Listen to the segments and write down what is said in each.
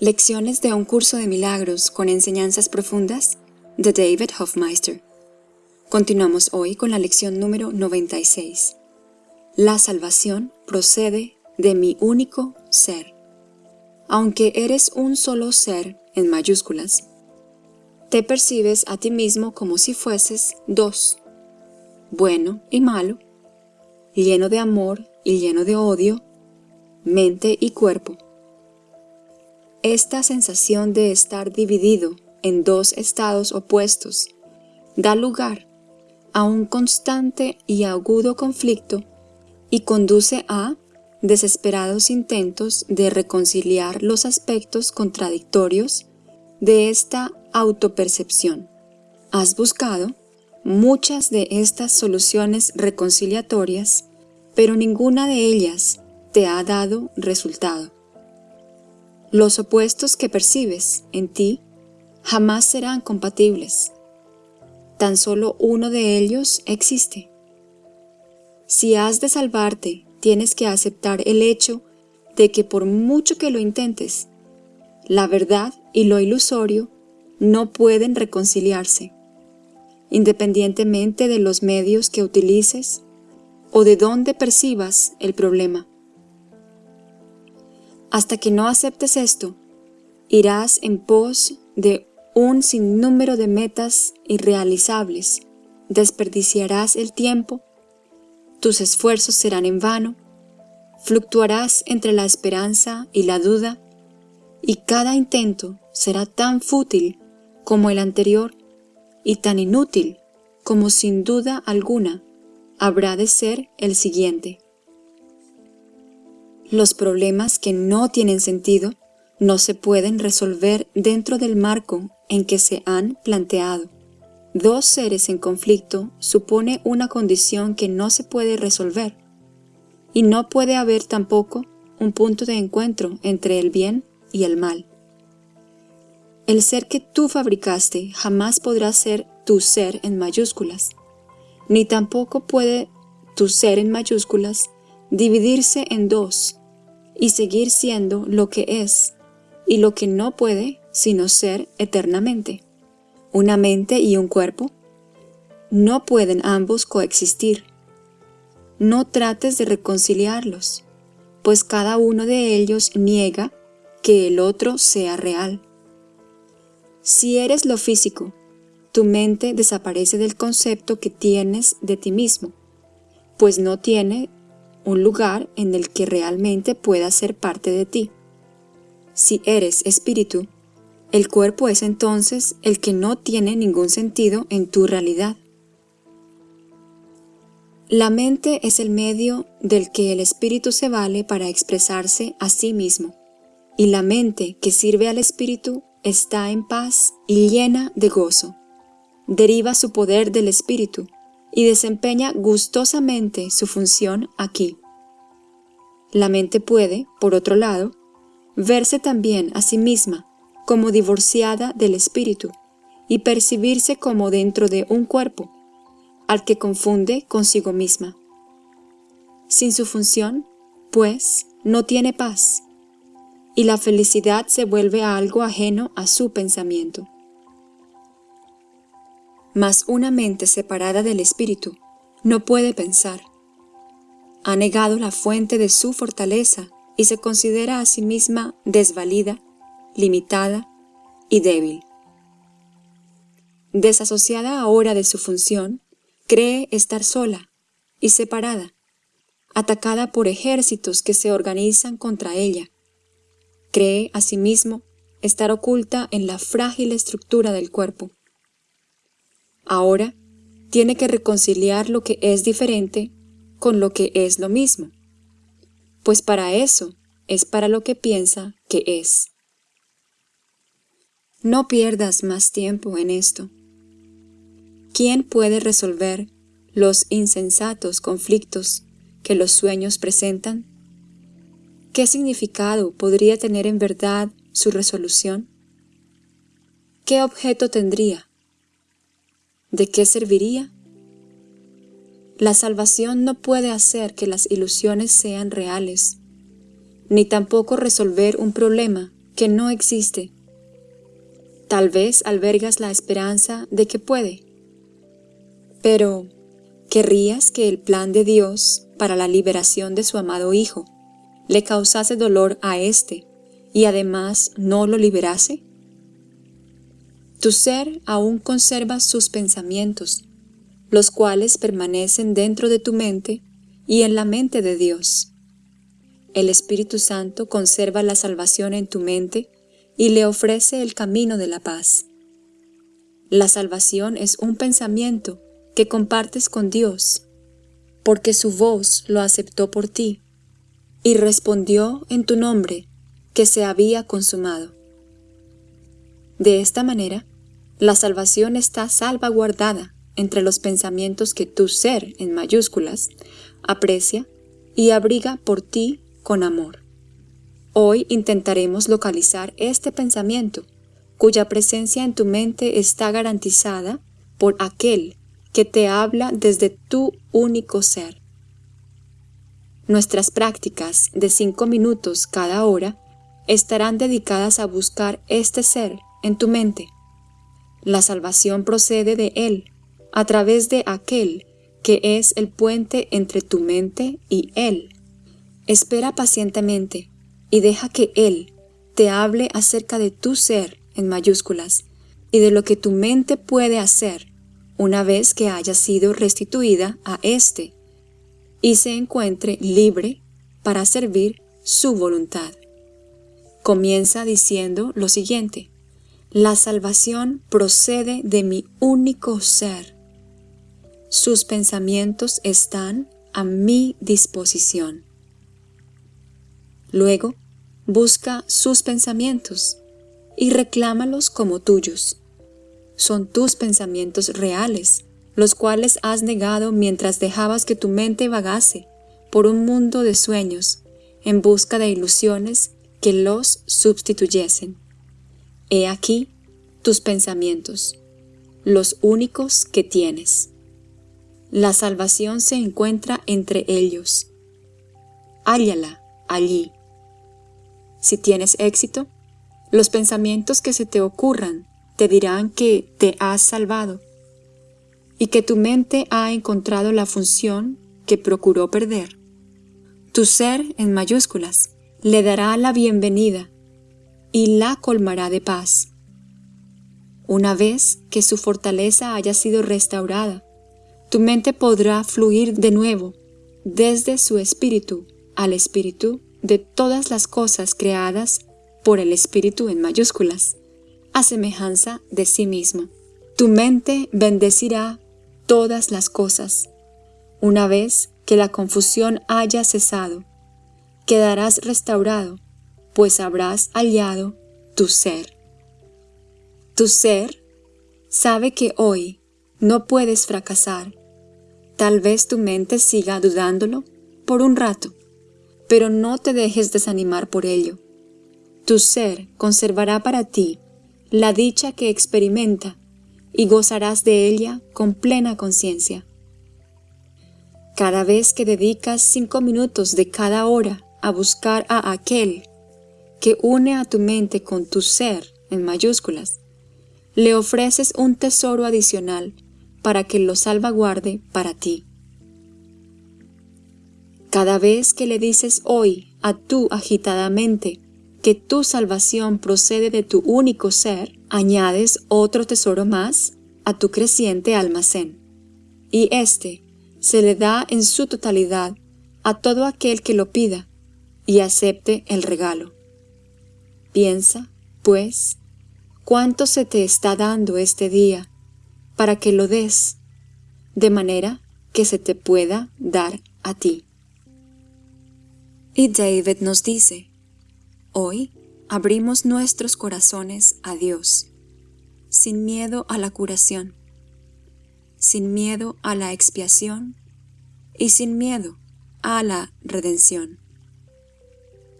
Lecciones de un curso de milagros con enseñanzas profundas de David Hofmeister. Continuamos hoy con la lección número 96. La salvación procede de mi único ser. Aunque eres un solo ser en mayúsculas, te percibes a ti mismo como si fueses dos, bueno y malo, lleno de amor y lleno de odio, mente y cuerpo. Esta sensación de estar dividido en dos estados opuestos da lugar a un constante y agudo conflicto y conduce a desesperados intentos de reconciliar los aspectos contradictorios de esta autopercepción. Has buscado muchas de estas soluciones reconciliatorias, pero ninguna de ellas te ha dado resultado. Los opuestos que percibes en ti jamás serán compatibles. Tan solo uno de ellos existe. Si has de salvarte, tienes que aceptar el hecho de que por mucho que lo intentes, la verdad y lo ilusorio no pueden reconciliarse, independientemente de los medios que utilices o de dónde percibas el problema. Hasta que no aceptes esto, irás en pos de un sinnúmero de metas irrealizables, desperdiciarás el tiempo, tus esfuerzos serán en vano, fluctuarás entre la esperanza y la duda, y cada intento será tan fútil como el anterior y tan inútil como sin duda alguna habrá de ser el siguiente. Los problemas que no tienen sentido no se pueden resolver dentro del marco en que se han planteado. Dos seres en conflicto supone una condición que no se puede resolver, y no puede haber tampoco un punto de encuentro entre el bien y el mal. El ser que tú fabricaste jamás podrá ser tu ser en mayúsculas, ni tampoco puede tu ser en mayúsculas dividirse en dos y seguir siendo lo que es y lo que no puede sino ser eternamente. Una mente y un cuerpo no pueden ambos coexistir. No trates de reconciliarlos, pues cada uno de ellos niega que el otro sea real. Si eres lo físico, tu mente desaparece del concepto que tienes de ti mismo, pues no tiene un lugar en el que realmente pueda ser parte de ti. Si eres espíritu, el cuerpo es entonces el que no tiene ningún sentido en tu realidad. La mente es el medio del que el espíritu se vale para expresarse a sí mismo, y la mente que sirve al espíritu está en paz y llena de gozo. Deriva su poder del Espíritu y desempeña gustosamente su función aquí. La mente puede, por otro lado, verse también a sí misma como divorciada del Espíritu y percibirse como dentro de un cuerpo, al que confunde consigo misma. Sin su función, pues, no tiene paz, y la felicidad se vuelve algo ajeno a su pensamiento. Mas una mente separada del espíritu no puede pensar. Ha negado la fuente de su fortaleza y se considera a sí misma desvalida, limitada y débil. Desasociada ahora de su función, cree estar sola y separada, atacada por ejércitos que se organizan contra ella, Cree, asimismo, estar oculta en la frágil estructura del cuerpo. Ahora, tiene que reconciliar lo que es diferente con lo que es lo mismo, pues para eso es para lo que piensa que es. No pierdas más tiempo en esto. ¿Quién puede resolver los insensatos conflictos que los sueños presentan? ¿Qué significado podría tener en verdad su resolución? ¿Qué objeto tendría? ¿De qué serviría? La salvación no puede hacer que las ilusiones sean reales, ni tampoco resolver un problema que no existe. Tal vez albergas la esperanza de que puede. Pero, ¿querrías que el plan de Dios para la liberación de su amado Hijo le causase dolor a éste y además no lo liberase? Tu ser aún conserva sus pensamientos, los cuales permanecen dentro de tu mente y en la mente de Dios. El Espíritu Santo conserva la salvación en tu mente y le ofrece el camino de la paz. La salvación es un pensamiento que compartes con Dios, porque su voz lo aceptó por ti, y respondió en tu nombre que se había consumado. De esta manera, la salvación está salvaguardada entre los pensamientos que tu ser, en mayúsculas, aprecia y abriga por ti con amor. Hoy intentaremos localizar este pensamiento, cuya presencia en tu mente está garantizada por aquel que te habla desde tu único ser. Nuestras prácticas de cinco minutos cada hora estarán dedicadas a buscar este ser en tu mente. La salvación procede de Él, a través de aquel que es el puente entre tu mente y Él. Espera pacientemente y deja que Él te hable acerca de tu ser en mayúsculas y de lo que tu mente puede hacer una vez que haya sido restituida a éste y se encuentre libre para servir su voluntad. Comienza diciendo lo siguiente, la salvación procede de mi único ser. Sus pensamientos están a mi disposición. Luego, busca sus pensamientos y reclámalos como tuyos. Son tus pensamientos reales, los cuales has negado mientras dejabas que tu mente vagase por un mundo de sueños en busca de ilusiones que los sustituyesen. He aquí tus pensamientos, los únicos que tienes. La salvación se encuentra entre ellos. Hállala allí. Si tienes éxito, los pensamientos que se te ocurran te dirán que te has salvado y que tu mente ha encontrado la función que procuró perder. Tu ser en mayúsculas le dará la bienvenida y la colmará de paz. Una vez que su fortaleza haya sido restaurada, tu mente podrá fluir de nuevo desde su espíritu al espíritu de todas las cosas creadas por el espíritu en mayúsculas, a semejanza de sí mismo. Tu mente bendecirá todas las cosas. Una vez que la confusión haya cesado, quedarás restaurado, pues habrás hallado tu ser. Tu ser sabe que hoy no puedes fracasar. Tal vez tu mente siga dudándolo por un rato, pero no te dejes desanimar por ello. Tu ser conservará para ti la dicha que experimenta y gozarás de ella con plena conciencia. Cada vez que dedicas cinco minutos de cada hora a buscar a aquel que une a tu mente con tu ser en mayúsculas, le ofreces un tesoro adicional para que lo salvaguarde para ti. Cada vez que le dices hoy a tu agitada mente que tu salvación procede de tu único ser, añades otro tesoro más a tu creciente almacén. Y éste se le da en su totalidad a todo aquel que lo pida y acepte el regalo. Piensa, pues, cuánto se te está dando este día para que lo des, de manera que se te pueda dar a ti. Y David nos dice, hoy abrimos nuestros corazones a Dios, sin miedo a la curación, sin miedo a la expiación y sin miedo a la redención.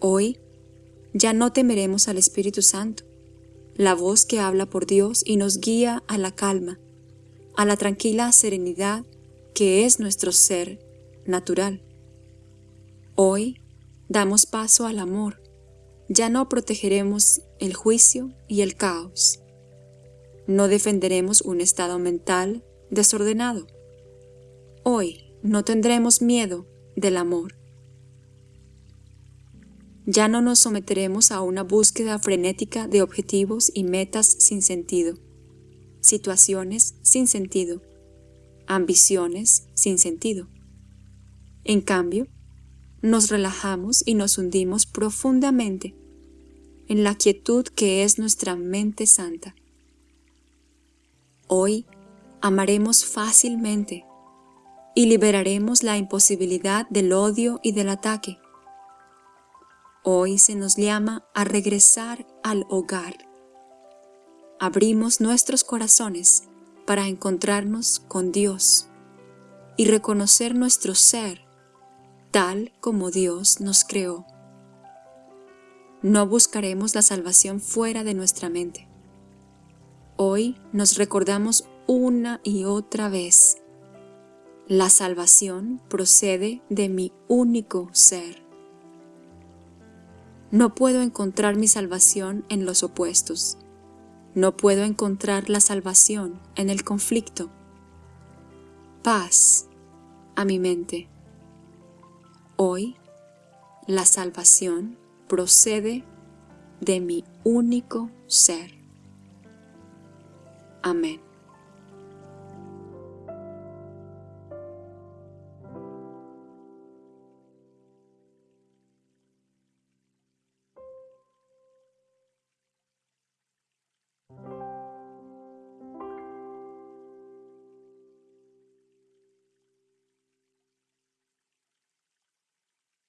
Hoy ya no temeremos al Espíritu Santo, la voz que habla por Dios y nos guía a la calma, a la tranquila serenidad que es nuestro ser natural. Hoy damos paso al amor, ya no protegeremos el juicio y el caos. No defenderemos un estado mental desordenado. Hoy no tendremos miedo del amor. Ya no nos someteremos a una búsqueda frenética de objetivos y metas sin sentido, situaciones sin sentido, ambiciones sin sentido. En cambio, nos relajamos y nos hundimos profundamente en la quietud que es nuestra mente santa. Hoy amaremos fácilmente y liberaremos la imposibilidad del odio y del ataque. Hoy se nos llama a regresar al hogar. Abrimos nuestros corazones para encontrarnos con Dios y reconocer nuestro ser tal como Dios nos creó. No buscaremos la salvación fuera de nuestra mente. Hoy nos recordamos una y otra vez la salvación procede de mi único ser. No puedo encontrar mi salvación en los opuestos. No puedo encontrar la salvación en el conflicto. Paz a mi mente. Hoy, la salvación procede de mi único ser. Amén.